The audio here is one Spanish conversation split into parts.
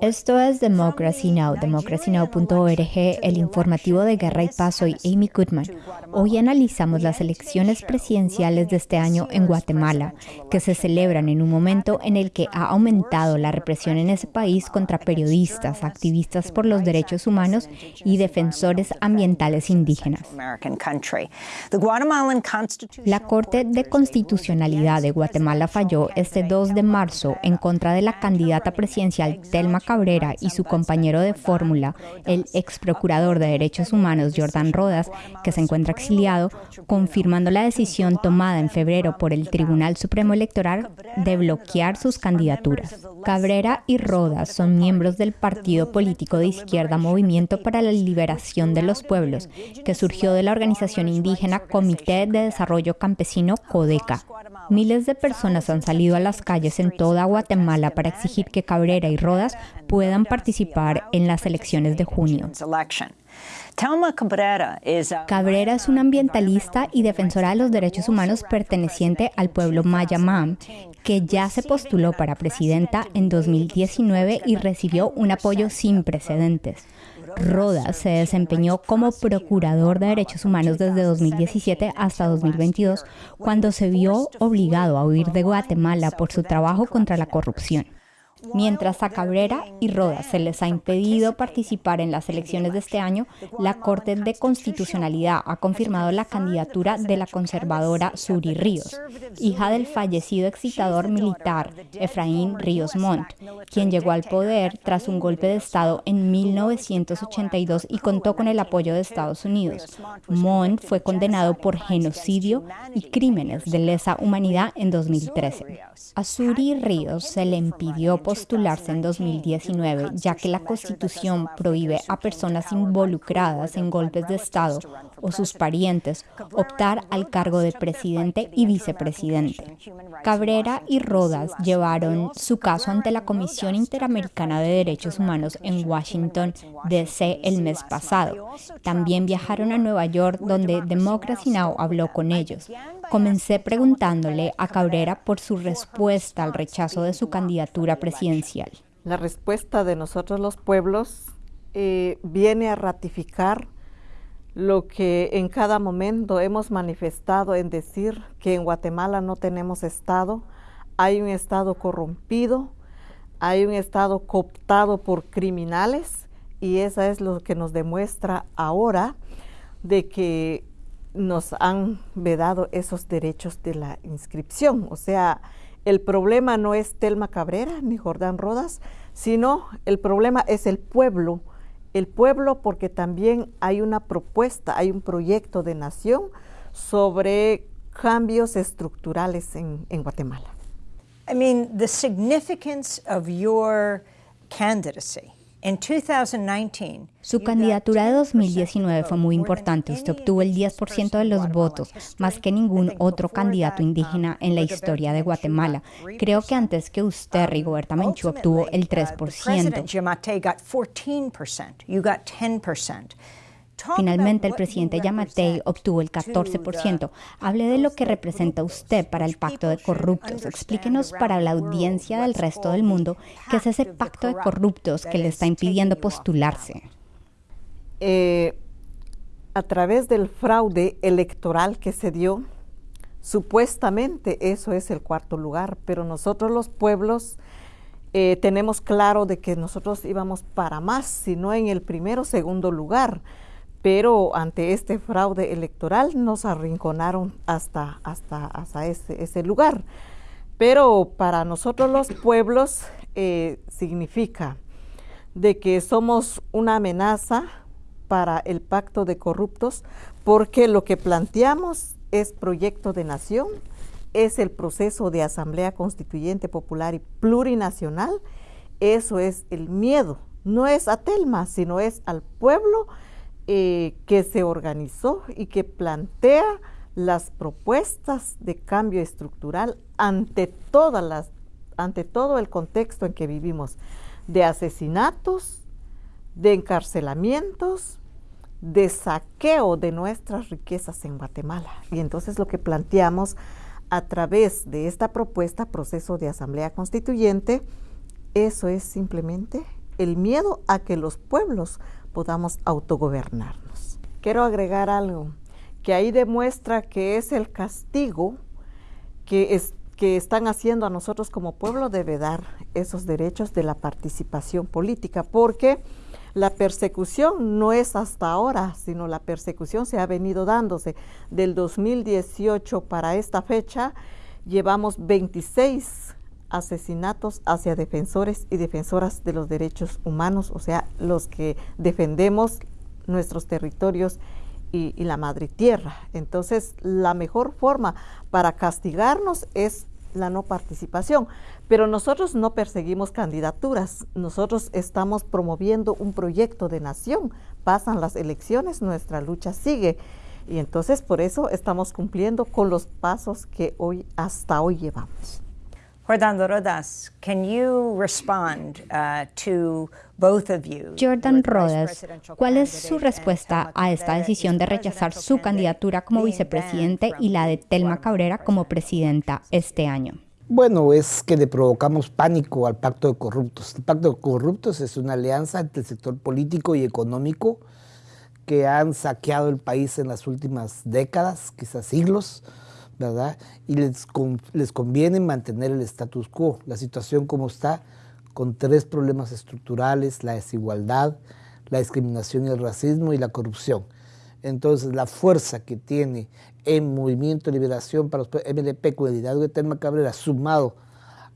Esto es Democracy Now!, democracynow.org, el informativo de Guerra y Paz. Soy Amy Goodman. Hoy analizamos las elecciones presidenciales de este año en Guatemala, que se celebran en un momento en el que ha aumentado la represión en ese país contra periodistas, activistas por los derechos humanos y defensores ambientales indígenas. La Corte de Constitucionalidad de Guatemala falló este 2 de marzo en contra de la candidata presidencial Telma Cabrera y su compañero de fórmula, el ex procurador de derechos humanos Jordan Rodas, que se encuentra exiliado, confirmando la decisión tomada en febrero por el Tribunal Supremo Electoral de bloquear sus candidaturas. Cabrera y Rodas son miembros del partido político de izquierda Movimiento para la Liberación de los Pueblos, que surgió de la organización indígena Comité de Desarrollo Campesino CODECA. Miles de personas han salido a las calles en toda Guatemala para exigir que Cabrera y Rodas puedan participar en las elecciones de junio. Cabrera es una ambientalista y defensora de los derechos humanos perteneciente al pueblo Mayamam, que ya se postuló para presidenta en 2019 y recibió un apoyo sin precedentes. Rodas se desempeñó como procurador de derechos humanos desde 2017 hasta 2022, cuando se vio obligado a huir de Guatemala por su trabajo contra la corrupción. Mientras a Cabrera y Rodas se les ha impedido participar en las elecciones de este año, la Corte de Constitucionalidad ha confirmado la candidatura de la conservadora Suri Ríos, hija del fallecido excitador militar Efraín Ríos Montt, quien llegó al poder tras un golpe de Estado en 1982 y contó con el apoyo de Estados Unidos. Montt fue condenado por genocidio y crímenes de lesa humanidad en 2013. A Suri Ríos se le impidió postularse en 2019, ya que la Constitución prohíbe a personas involucradas en golpes de Estado o sus parientes optar al cargo de presidente y vicepresidente. Cabrera y Rodas llevaron su caso ante la Comisión Interamericana de Derechos Humanos en Washington, D.C. el mes pasado. También viajaron a Nueva York, donde Democracy Now! habló con ellos. Comencé preguntándole a Cabrera por su respuesta al rechazo de su candidatura presidencial. La respuesta de nosotros los pueblos eh, viene a ratificar lo que en cada momento hemos manifestado en decir que en Guatemala no tenemos Estado, hay un Estado corrompido, hay un Estado cooptado por criminales y eso es lo que nos demuestra ahora de que nos han vedado esos derechos de la inscripción. O sea, el problema no es Telma Cabrera ni Jordán Rodas, sino el problema es el pueblo. El pueblo porque también hay una propuesta, hay un proyecto de nación sobre cambios estructurales en, en Guatemala. I mean, the significance of your candidacy su candidatura de 2019 fue muy importante. Usted obtuvo el 10% de los votos, más que ningún otro candidato indígena en la historia de Guatemala. Creo que antes que usted, Rigoberta Menchú, obtuvo el 3%. Finalmente, el presidente Yamatei obtuvo el 14%. Hable de lo que representa usted para el pacto de corruptos. Explíquenos para la audiencia del resto del mundo qué es ese pacto de corruptos que le está impidiendo postularse. Eh, a través del fraude electoral que se dio, supuestamente eso es el cuarto lugar, pero nosotros los pueblos eh, tenemos claro de que nosotros íbamos para más, sino en el primero o segundo lugar pero ante este fraude electoral nos arrinconaron hasta, hasta, hasta ese, lugar. Pero para nosotros los pueblos eh, significa de que somos una amenaza para el pacto de corruptos porque lo que planteamos es proyecto de nación, es el proceso de asamblea constituyente popular y plurinacional, eso es el miedo, no es a Telma, sino es al pueblo eh, que se organizó y que plantea las propuestas de cambio estructural ante todas las ante todo el contexto en que vivimos de asesinatos, de encarcelamientos, de saqueo de nuestras riquezas en Guatemala. Y entonces lo que planteamos a través de esta propuesta, proceso de asamblea constituyente, eso es simplemente el miedo a que los pueblos podamos autogobernarnos. Quiero agregar algo, que ahí demuestra que es el castigo que, es, que están haciendo a nosotros como pueblo debe dar esos derechos de la participación política, porque la persecución no es hasta ahora, sino la persecución se ha venido dándose. Del 2018 para esta fecha llevamos 26 asesinatos hacia defensores y defensoras de los derechos humanos, o sea, los que defendemos nuestros territorios y, la madre tierra. Entonces, la mejor forma para castigarnos es la no participación. Pero nosotros no perseguimos candidaturas, nosotros estamos promoviendo un proyecto de nación. Pasan las elecciones, nuestra lucha sigue. Y entonces por eso estamos cumpliendo con los pasos que hoy hasta hoy llevamos. Jordan Rodas, can you respond uh, to both of you? Jordan Rodas, ¿cuál es su respuesta a esta decisión de rechazar su candidatura como vicepresidente y la de Telma Cabrera como presidenta este año? Bueno, es que le provocamos pánico al pacto de corruptos. El pacto de corruptos es una alianza entre el sector político y económico que han saqueado el país en las últimas décadas, quizás siglos, ¿verdad? Y les, les conviene mantener el status quo, la situación como está, con tres problemas estructurales, la desigualdad, la discriminación y el racismo y la corrupción. Entonces, la fuerza que tiene en Movimiento de Liberación para los MLP con el liderazgo de Telma Cabrera, sumado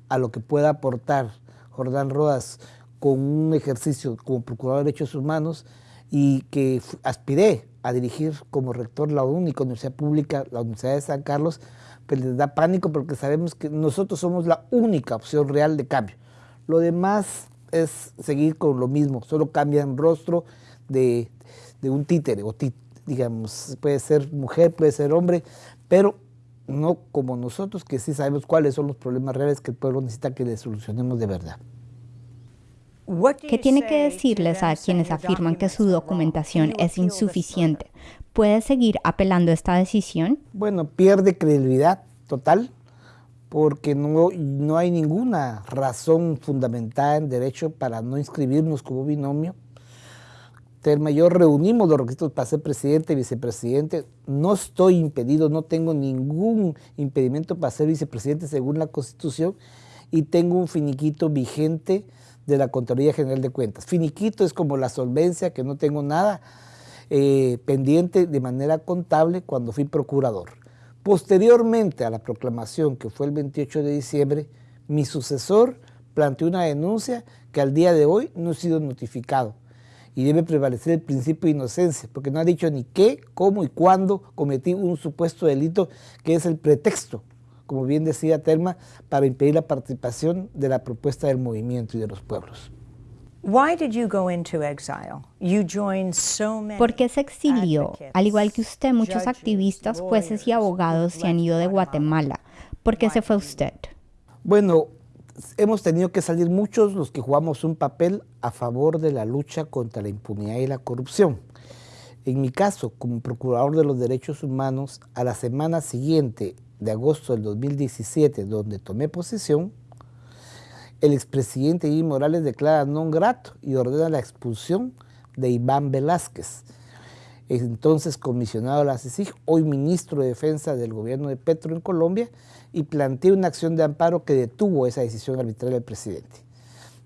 a lo que pueda aportar Jordán Rodas con un ejercicio como Procurador de Derechos Humanos y que aspiré a dirigir como rector la única universidad pública, la Universidad de San Carlos, pues les da pánico porque sabemos que nosotros somos la única opción real de cambio. Lo demás es seguir con lo mismo, solo cambian rostro de, de un títere o digamos, puede ser mujer, puede ser hombre, pero no como nosotros que sí sabemos cuáles son los problemas reales que el pueblo necesita que le solucionemos de verdad. ¿Qué tiene que decirles a quienes afirman que su documentación es insuficiente? ¿Puede seguir apelando a esta decisión? Bueno, pierde credibilidad total porque no, no hay ninguna razón fundamentada en derecho para no inscribirnos como binomio Telma yo reunimos los requisitos para ser presidente y vicepresidente. No estoy impedido, no tengo ningún impedimento para ser vicepresidente según la Constitución y tengo un finiquito vigente de la Contraloría General de Cuentas. Finiquito es como la solvencia, que no tengo nada eh, pendiente de manera contable cuando fui procurador. Posteriormente a la proclamación, que fue el 28 de diciembre, mi sucesor planteó una denuncia que al día de hoy no ha sido notificado y debe prevalecer el principio de inocencia, porque no ha dicho ni qué, cómo y cuándo cometí un supuesto delito que es el pretexto, como bien decía Telma, para impedir la participación de la propuesta del movimiento y de los pueblos. ¿Por qué se exilió? Al igual que usted, muchos activistas, jueces y abogados se han ido de Guatemala. ¿Por qué se fue usted? Bueno, hemos tenido que salir muchos los que jugamos un papel a favor de la lucha contra la impunidad y la corrupción. En mi caso, como procurador de los derechos humanos, a la semana siguiente de agosto del 2017, donde tomé posesión, el expresidente Iván Morales declara non grato y ordena la expulsión de Iván Velázquez, entonces comisionado a la CICIG, hoy ministro de Defensa del gobierno de Petro en Colombia, y planteó una acción de amparo que detuvo esa decisión arbitraria del presidente.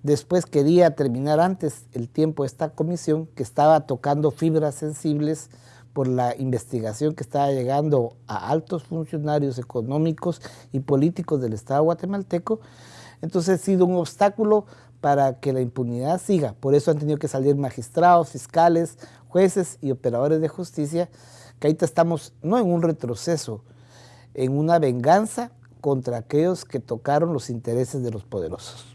Después quería terminar antes el tiempo de esta comisión que estaba tocando fibras sensibles por la investigación que estaba llegando a altos funcionarios económicos y políticos del Estado guatemalteco. Entonces ha sido un obstáculo para que la impunidad siga. Por eso han tenido que salir magistrados, fiscales, jueces y operadores de justicia, que ahorita estamos no en un retroceso, en una venganza contra aquellos que tocaron los intereses de los poderosos.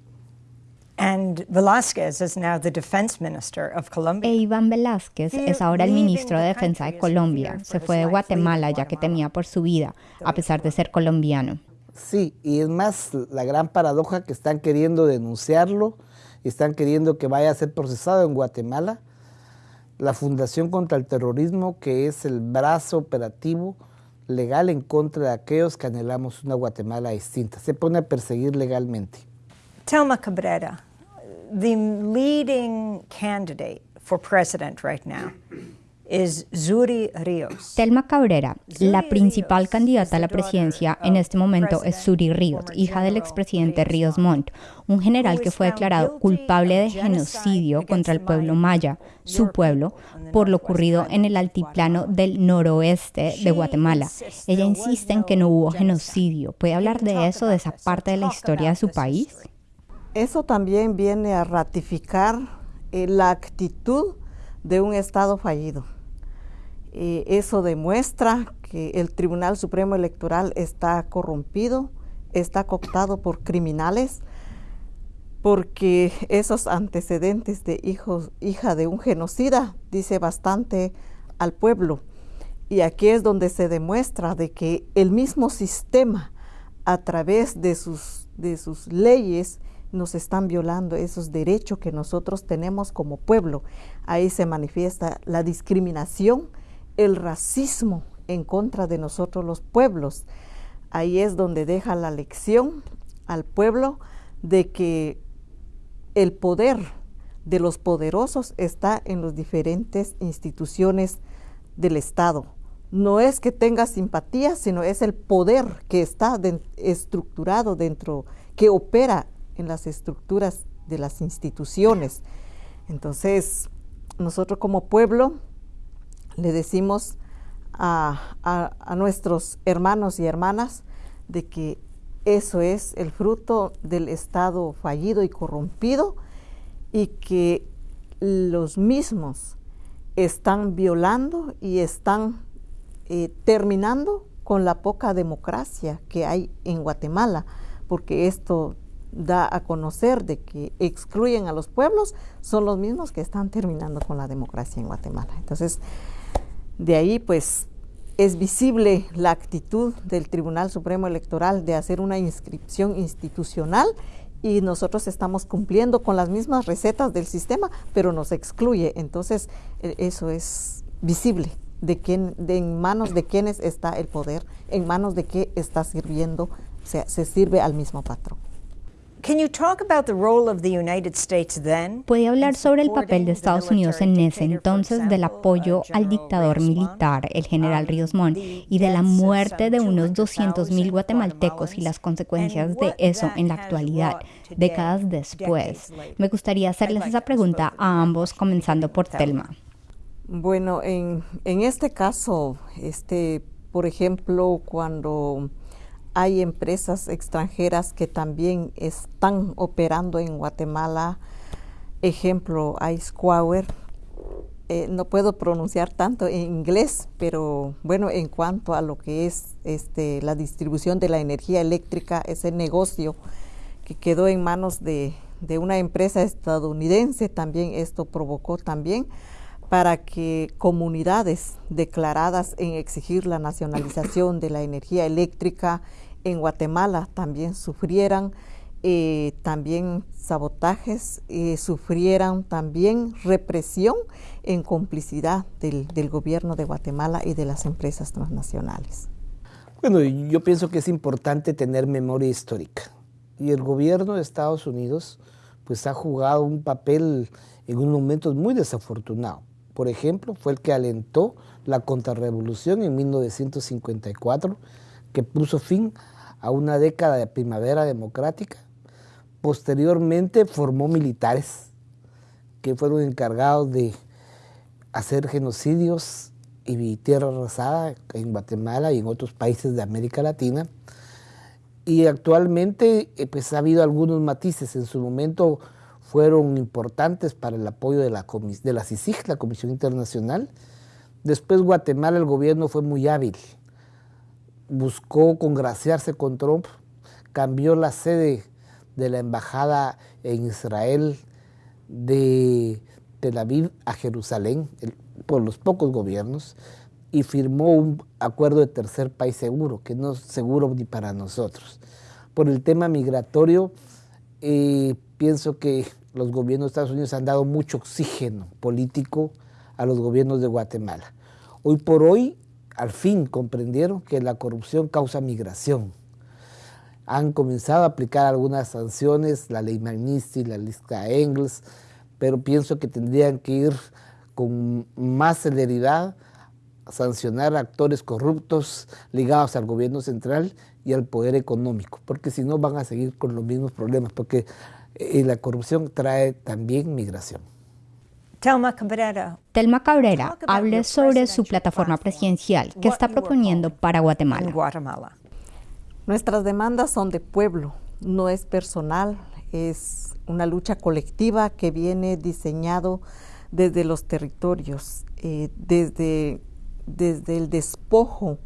And Velázquez is now the defense minister of Colombia. E Iván Velázquez es ahora el ministro de Defensa de Colombia. Se fue de Guatemala ya que temía por su vida, a pesar de ser colombiano. Sí, y es más la gran paradoja que están queriendo denunciarlo, están queriendo que vaya a ser procesado en Guatemala. La Fundación contra el Terrorismo, que es el brazo operativo legal en contra de aquellos que anhelamos una Guatemala distinta. Se pone a perseguir legalmente. Telma Cabrera, the leading candidate for president right now is Zuri Ríos. Telma Cabrera, la principal candidata a la presidencia en este momento es Zuri Ríos, hija del expresidente Ríos Montt, un general que fue declarado culpable de genocidio contra el pueblo maya, su pueblo, por lo ocurrido en el altiplano del noroeste de Guatemala. Ella insiste en que no hubo genocidio. ¿Puede hablar de eso, de esa parte de la historia de su país? Eso también viene a ratificar eh, la actitud de un Estado fallido. Eh, eso demuestra que el Tribunal Supremo Electoral está corrompido, está cooptado por criminales, porque esos antecedentes de hija de un genocida dice bastante al pueblo. Y aquí es donde se demuestra de que el mismo sistema, a través de sus, de sus leyes, nos están violando esos derechos que nosotros tenemos como pueblo. Ahí se manifiesta la discriminación, el racismo en contra de nosotros los pueblos. Ahí es donde deja la lección al pueblo de que el poder de los poderosos está en las diferentes instituciones del Estado. No es que tenga simpatía, sino es el poder que está estructurado dentro, que opera en las estructuras de las instituciones. Entonces, nosotros como pueblo le decimos a, nuestros hermanos y hermanas de que eso es el fruto del Estado fallido y corrompido y que los mismos están violando y están eh, terminando con la poca democracia que hay en Guatemala, porque esto da a conocer de que excluyen a los pueblos son los mismos que están terminando con la democracia en Guatemala. Entonces, de ahí pues es visible la actitud del Tribunal Supremo Electoral de hacer una inscripción institucional y nosotros estamos cumpliendo con las mismas recetas del sistema, pero nos excluye. Entonces, e, eso es visible de quién, de en manos de quiénes está el poder, en manos de qué está sirviendo, se sirve al mismo patrón. ¿Puede hablar sobre el papel de Estados Unidos en ese entonces del apoyo al dictador militar, el general Ríos Montt, y de la muerte de unos 200.000 guatemaltecos y las consecuencias de eso en la actualidad, décadas después? Me gustaría hacerles esa pregunta a ambos, comenzando por Telma. Bueno, en, en este caso, este, por ejemplo, cuando hay empresas extranjeras que también están operando en Guatemala. Ejemplo, Ice Eh, no puedo pronunciar tanto en inglés, pero bueno, en cuanto a lo que es este, la distribución de la energía eléctrica, ese negocio que quedó en manos de, de una empresa estadounidense, también esto provocó también para que comunidades declaradas en exigir la nacionalización de la energía eléctrica en Guatemala también sufrieran eh, también sabotajes, eh, sufrieran también represión en complicidad del, del gobierno de Guatemala y de las empresas transnacionales. Bueno, yo pienso que es importante tener memoria histórica y el gobierno de Estados Unidos pues ha jugado un papel en un momento muy desafortunado por ejemplo, fue el que alentó la contrarrevolución en 1954, que puso fin a una década de primavera democrática. Posteriormente formó militares que fueron encargados de hacer genocidios y tierra arrasada en Guatemala y en otros países de América Latina. Y actualmente eh, pues, ha habido algunos matices. En su momento fueron importantes para el apoyo de la, de la CICIG, la Comisión Internacional. Después Guatemala, el gobierno fue muy hábil. Buscó congraciarse con Trump, cambió la sede de la embajada en Israel de Tel Aviv a Jerusalén por los pocos gobiernos y firmó un acuerdo de tercer país seguro, que no es seguro ni para nosotros. Por el tema migratorio, eh, pienso que los gobiernos de Estados Unidos han dado mucho oxígeno político a los gobiernos de Guatemala. Hoy por hoy al fin comprendieron que la corrupción causa migración. Han comenzado a aplicar algunas sanciones, la ley Magnitsky, la lista Engels, pero pienso que tendrían que ir con más celeridad a sancionar a actores corruptos ligados al gobierno central y al poder económico, porque si no van a seguir con los mismos problemas, porque eh, la corrupción trae también migración. Telma Cabrera. Telma Cabrera hable sobre su plataforma presidencial que está proponiendo para Guatemala. Nuestras demandas son de pueblo, no es personal, es una lucha colectiva que viene diseñado desde los territorios, eh, desde, desde el despojo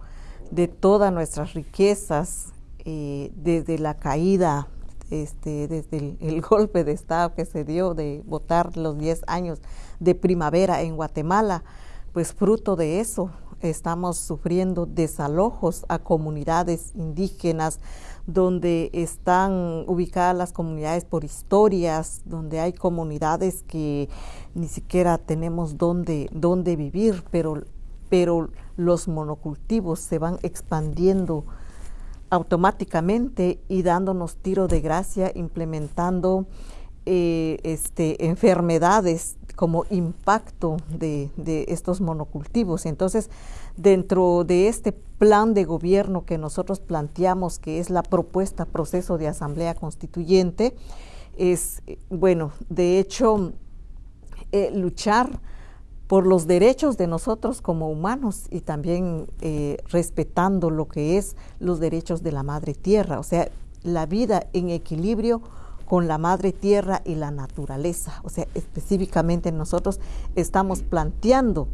de todas nuestras riquezas, eh, desde la caída este, desde el, golpe de Estado que se dio de votar los 10 años de primavera en Guatemala, pues fruto de eso estamos sufriendo desalojos a comunidades indígenas donde están ubicadas las comunidades por historias, donde hay comunidades que ni siquiera tenemos dónde, dónde vivir, pero, pero los monocultivos se van expandiendo automáticamente y dándonos tiro de gracia, implementando eh, este, enfermedades como impacto de, de, estos monocultivos. Entonces, dentro de este plan de gobierno que nosotros planteamos, que es la propuesta proceso de asamblea constituyente, es, bueno, de hecho, eh, luchar por los derechos de nosotros como humanos y también eh, respetando lo que es los derechos de la madre tierra, o sea, la vida en equilibrio con la madre tierra y la naturaleza. O sea, específicamente nosotros estamos planteando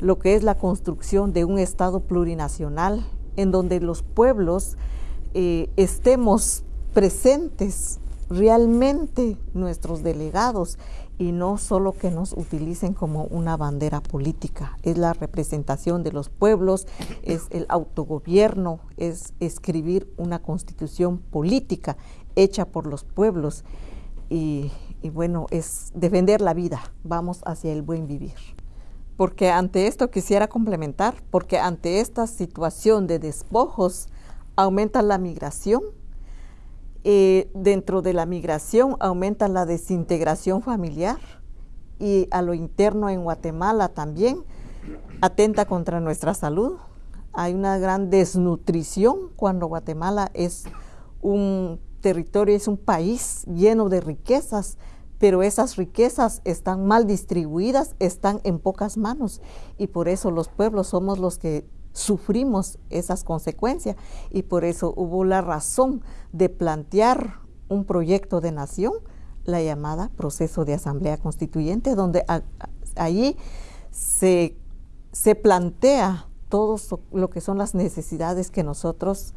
lo que es la construcción de un Estado plurinacional en donde los pueblos eh, estemos presentes realmente nuestros delegados y no solo que nos utilicen como una bandera política. Es la representación de los pueblos, es el autogobierno, es escribir una constitución política hecha por los pueblos y, bueno, es defender la vida, vamos hacia el buen vivir. Porque ante esto quisiera complementar, porque ante esta situación de despojos aumenta la migración, eh, dentro de la migración aumenta la desintegración familiar y a lo interno en Guatemala también atenta contra nuestra salud. Hay una gran desnutrición cuando Guatemala es un territorio, es un país lleno de riquezas, pero esas riquezas están mal distribuidas, están en pocas manos y por eso los pueblos somos los que sufrimos esas consecuencias y por eso hubo la razón de plantear un proyecto de nación, la llamada proceso de asamblea constituyente, donde allí se, se, plantea todo lo que son las necesidades que nosotros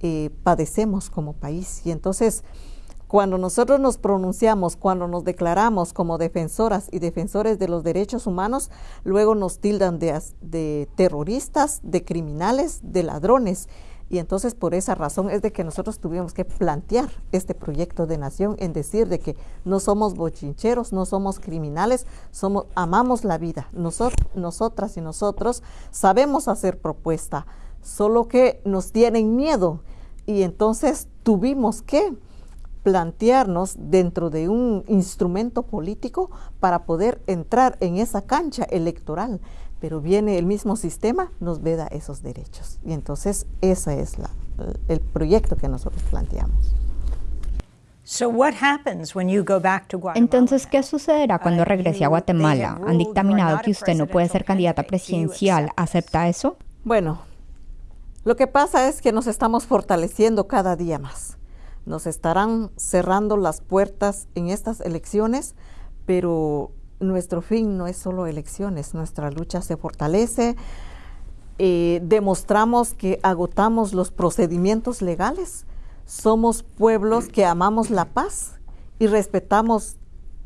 eh, padecemos como país. Y entonces cuando nosotros nos pronunciamos, cuando nos declaramos como defensoras y defensores de los derechos humanos, luego nos tildan de, terroristas, de criminales, de ladrones. Y entonces por esa razón es de que nosotros tuvimos que plantear este proyecto de nación en decir de que no somos bochincheros, no somos criminales, somos, amamos la vida. nosotras y nosotros sabemos hacer propuesta, solo que nos tienen miedo. Y entonces tuvimos que plantearnos dentro de un instrumento político para poder entrar en esa cancha electoral. Pero viene el mismo sistema, nos veda esos derechos. Y entonces ese es la, el proyecto que nosotros planteamos. Entonces, ¿qué sucederá cuando uh, regrese a Guatemala? Han dictaminado que usted no puede ser candidata presidencial. ¿Acepta eso? Bueno, lo que pasa es que nos estamos fortaleciendo cada día más nos estarán cerrando las puertas en estas elecciones, pero nuestro fin no es solo elecciones, nuestra lucha se fortalece, eh, demostramos que agotamos los procedimientos legales, somos pueblos que amamos la paz y respetamos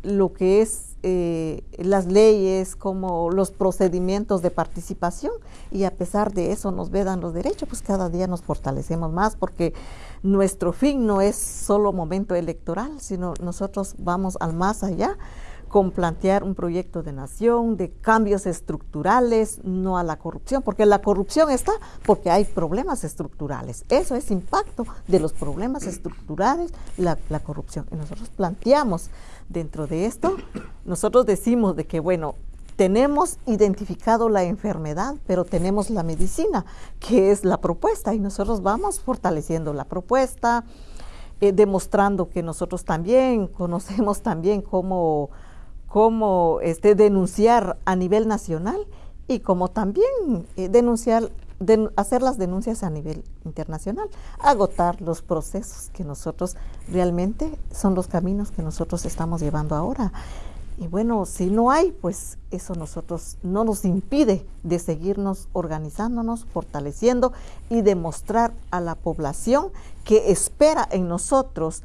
lo que es eh, las leyes, como los procedimientos de participación, y a pesar de eso nos vedan los derechos, pues cada día nos fortalecemos más porque nuestro fin no es solo momento electoral, sino nosotros vamos al más allá con plantear un proyecto de nación, de cambios estructurales, no a la corrupción, porque la corrupción está porque hay problemas estructurales. Eso es impacto de los problemas estructurales, la, la corrupción. Y nosotros planteamos dentro de esto, nosotros decimos de que, bueno, tenemos identificado la enfermedad, pero tenemos la medicina, que es la propuesta, y nosotros vamos fortaleciendo la propuesta, eh, demostrando que nosotros también conocemos también cómo cómo este, denunciar a nivel nacional y como también eh, denunciar, hacer las denuncias a nivel internacional, agotar los procesos que nosotros realmente son los caminos que nosotros estamos llevando ahora. Y bueno, si no hay, pues eso nosotros no nos impide de seguirnos organizándonos, fortaleciendo y demostrar a la población que espera en nosotros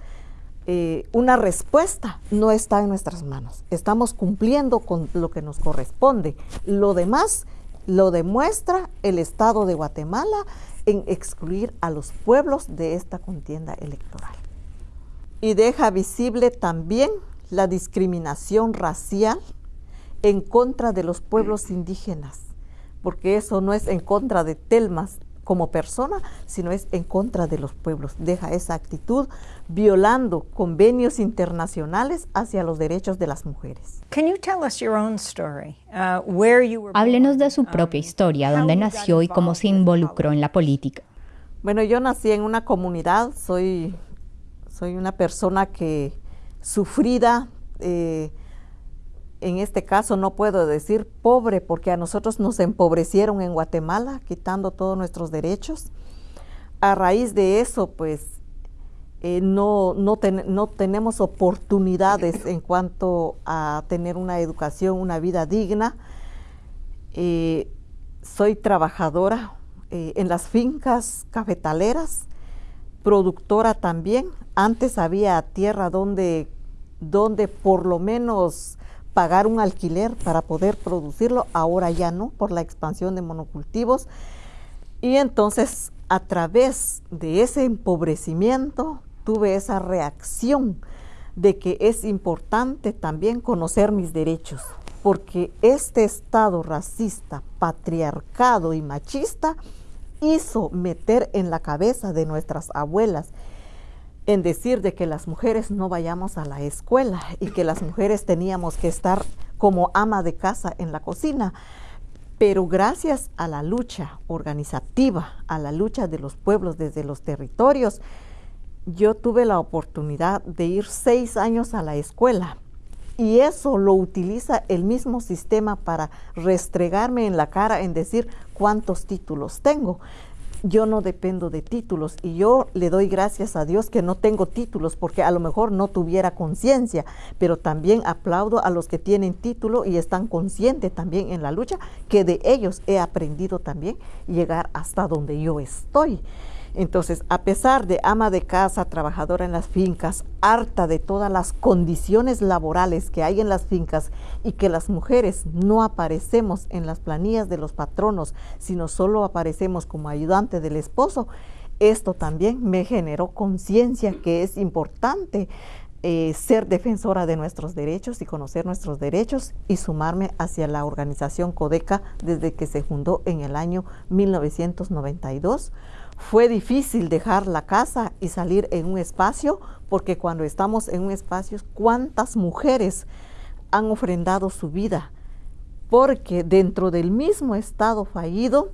eh, una respuesta no está en nuestras manos. Estamos cumpliendo con lo que nos corresponde. Lo demás lo demuestra el Estado de Guatemala en excluir a los pueblos de esta contienda electoral. Y deja visible también la discriminación racial en contra de los pueblos indígenas, porque eso no es en contra de Telmas, como persona, sino es en contra de los pueblos. Deja esa actitud violando convenios internacionales hacia los derechos de las mujeres. Háblenos de su propia um, historia, dónde nació y cómo se involucró en la política. Bueno, yo nací en una comunidad, soy, soy una persona que sufrida, eh, en este caso no puedo decir pobre porque a nosotros nos empobrecieron en Guatemala, quitando todos nuestros derechos. A raíz de eso, pues eh, no, no, tenemos oportunidades en cuanto a tener una educación, una vida digna. Eh, soy trabajadora eh, en las fincas cafetaleras, productora también. Antes había tierra donde, donde por lo menos pagar un alquiler para poder producirlo, ahora ya no, por la expansión de monocultivos. Y entonces, a través de ese empobrecimiento, tuve esa reacción de que es importante también conocer mis derechos, porque este Estado racista, patriarcado y machista hizo meter en la cabeza de nuestras abuelas en decir de que las mujeres no vayamos a la escuela y que las mujeres teníamos que estar como ama de casa en la cocina. Pero gracias a la lucha organizativa, a la lucha de los pueblos desde los territorios, yo tuve la oportunidad de ir seis años a la escuela. Y eso lo utiliza el mismo sistema para restregarme en la cara en decir cuántos títulos tengo yo no dependo de títulos y yo le doy gracias a Dios que no tengo títulos porque a lo mejor no tuviera conciencia, pero también aplaudo a los que tienen título y están conscientes también en la lucha que de ellos he aprendido también llegar hasta donde yo estoy. Entonces, a pesar de ama de casa, trabajadora en las fincas, harta de todas las condiciones laborales que hay en las fincas y que las mujeres no aparecemos en las planillas de los patronos, sino solo aparecemos como ayudante del esposo, esto también me generó conciencia que es importante eh, ser defensora de nuestros derechos y conocer nuestros derechos y sumarme hacia la organización Codeca desde que se fundó en el año 1992 fue difícil dejar la casa y salir en un espacio, porque cuando estamos en un espacio, ¿cuántas mujeres han ofrendado su vida? Porque dentro del mismo Estado fallido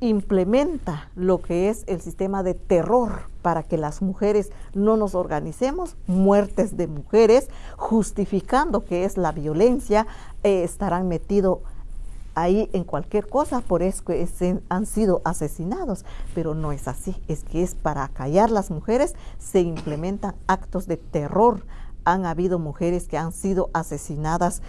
implementa lo que es el sistema de terror para que las mujeres no nos organicemos, muertes de mujeres, justificando que es la violencia, eh, estarán metidos ahí en cualquier cosa, por eso que han sido asesinados, pero no es así, es que es para callar las mujeres, se implementan actos de terror. Han habido mujeres que han sido asesinadas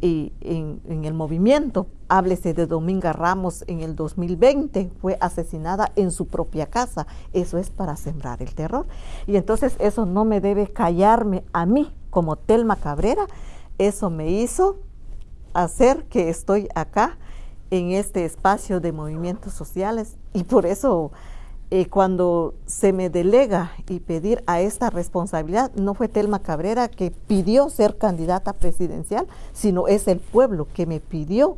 y en, en, el movimiento. Háblese de Dominga Ramos en el 2020, fue asesinada en su propia casa. Eso es para sembrar el terror. Y entonces eso no me debe callarme a mí como Telma Cabrera. Eso me hizo hacer que estoy acá en este espacio de movimientos sociales y por eso eh, cuando se me delega y pedir a esta responsabilidad, no fue Telma Cabrera que pidió ser candidata presidencial, sino es el pueblo que me pidió.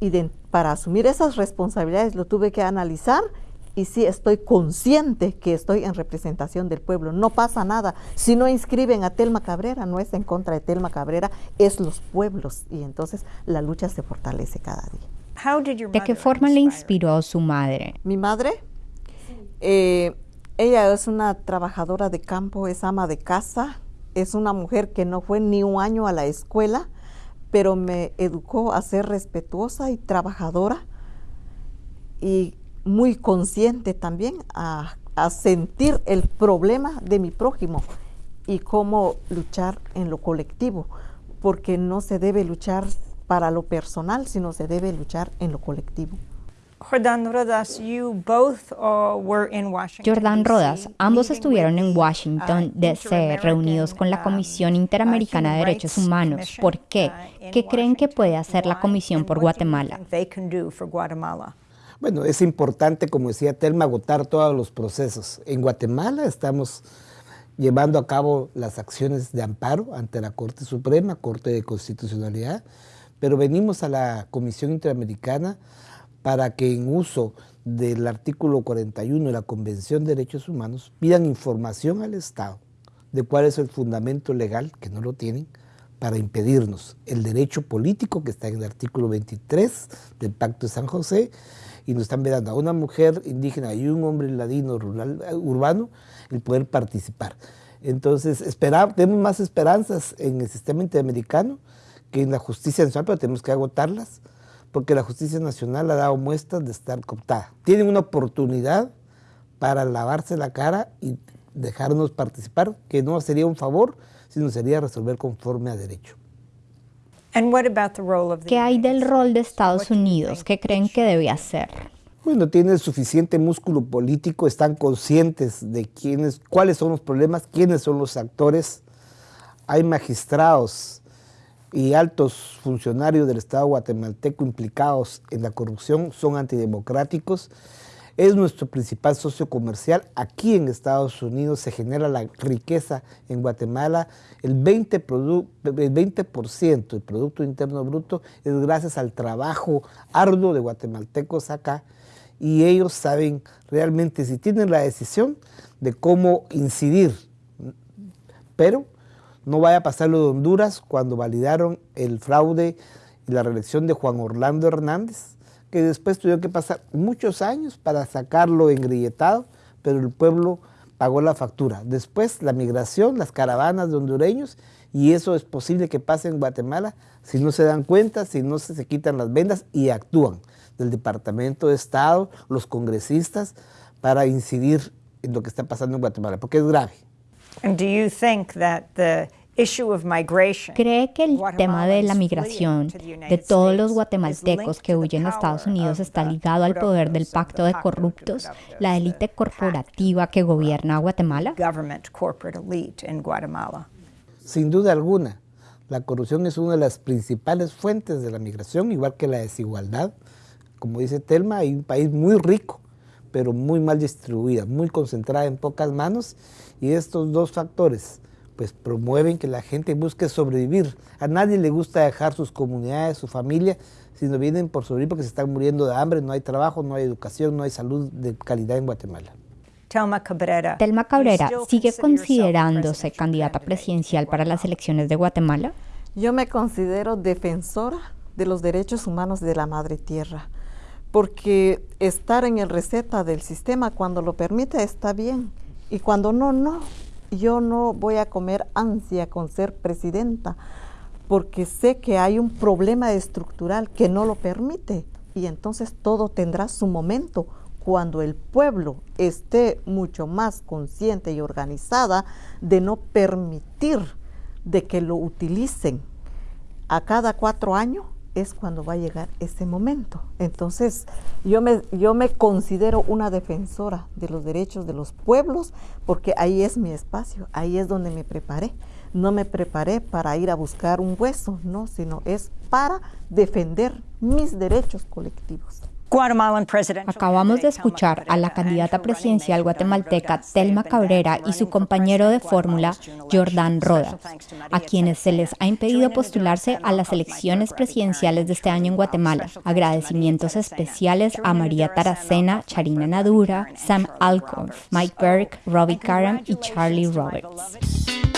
Y para asumir esas responsabilidades lo tuve que analizar y sí estoy consciente que estoy en representación del pueblo. No pasa nada. Si no inscriben a Telma Cabrera, no es en contra de Telma Cabrera, es los pueblos. Y entonces la lucha se fortalece cada día. ¿De qué forma le inspiró su madre? Mi madre eh, ella es una trabajadora de campo, es ama de casa, es una mujer que no fue ni un año a la escuela, pero me educó a ser respetuosa y trabajadora y muy consciente también a, a sentir el problema de mi prójimo y cómo luchar en lo colectivo, porque no se debe luchar para lo personal, sino se debe luchar en lo colectivo. Jordan Rodas, ambos estuvieron en Washington, uh, D.C., reunidos con la um, Comisión Interamericana de Derechos Humanos. ¿Por qué? Uh, ¿Qué creen que puede hacer la Comisión por Guatemala? Bueno, es importante, como decía Telma, agotar todos los procesos. En Guatemala estamos llevando a cabo las acciones de amparo ante la Corte Suprema, Corte de Constitucionalidad, pero venimos a la Comisión Interamericana para que en uso del artículo 41 de la Convención de Derechos Humanos pidan información al Estado de cuál es el fundamento legal, que no lo tienen, para impedirnos el derecho político que está en el artículo 23 del Pacto de San José y nos están vedando a una mujer indígena y un hombre ladino rural, urbano el poder participar. Entonces, tenemos más esperanzas en el sistema interamericano que en la justicia nacional, pero tenemos que agotarlas porque la justicia nacional ha dado muestras de estar cooptada. Tienen una oportunidad para lavarse la cara y dejarnos participar, que no sería un favor, sino sería resolver conforme a derecho. ¿Qué hay del rol de Estados Unidos? ¿Qué creen que debe hacer? Bueno, tiene suficiente músculo político, están conscientes de quiénes, cuáles son los problemas, quiénes son los actores. Hay magistrados y altos funcionarios del Estado guatemalteco implicados en la corrupción son antidemocráticos. Es nuestro principal socio comercial. Aquí en Estados Unidos se genera la riqueza en Guatemala. El 20%, el 20 del Producto Interno Bruto es gracias al trabajo arduo de guatemaltecos acá. Y ellos saben realmente si tienen la decisión de cómo incidir. Pero no vaya a pasar lo de Honduras cuando validaron el fraude y la reelección de Juan Orlando Hernández, que después tuvieron que pasar muchos años para sacarlo engrilletado, pero el pueblo pagó la factura. Después la migración, las caravanas de hondureños, y eso es posible que pase en Guatemala si no se dan cuenta, si no se, se quitan las vendas y actúan del Departamento de Estado, los congresistas, para incidir en lo que está pasando en Guatemala, porque es grave. do you think that the ¿Cree que el tema de la migración de todos los guatemaltecos que huyen a Estados Unidos está ligado al poder del pacto de corruptos, la élite corporativa que gobierna Guatemala? Sin duda alguna, la corrupción es una de las principales fuentes de la migración, igual que la desigualdad. Como dice Telma, hay un país muy rico, pero muy mal distribuida, muy concentrada en pocas manos, y estos dos factores, pues promueven que la gente busque sobrevivir. A nadie le gusta dejar sus comunidades, su familia, sino vienen por sobrevivir porque se están muriendo de hambre, no hay trabajo, no hay educación, no hay salud de calidad en Guatemala. Telma Cabrera, Telma Cabrera ¿sigue considerándose candidata presidencial para las elecciones de Guatemala? Yo me considero defensora de los derechos humanos de la madre tierra, porque estar en el receta del sistema cuando lo permite está bien y cuando no, no yo no voy a comer ansia con ser presidenta, porque sé que hay un problema estructural que no lo permite. Y entonces todo tendrá su momento. Cuando el pueblo esté mucho más consciente y organizada de no permitir de que lo utilicen a cada cuatro años es cuando va a llegar ese momento. Entonces, yo me, yo me considero una defensora de los derechos de los pueblos porque ahí es mi espacio, ahí es donde me preparé. No me preparé para ir a buscar un hueso, no, sino es para defender mis derechos colectivos. Acabamos de escuchar a la candidata presidencial guatemalteca Telma Cabrera y su compañero de fórmula, Jordán Roda, a quienes se les ha impedido postularse a las elecciones presidenciales de este año en Guatemala. Agradecimientos especiales a María Taracena, Charina Nadura, Sam Alcorn, Mike Burke, Robbie Karam y Charlie Roberts.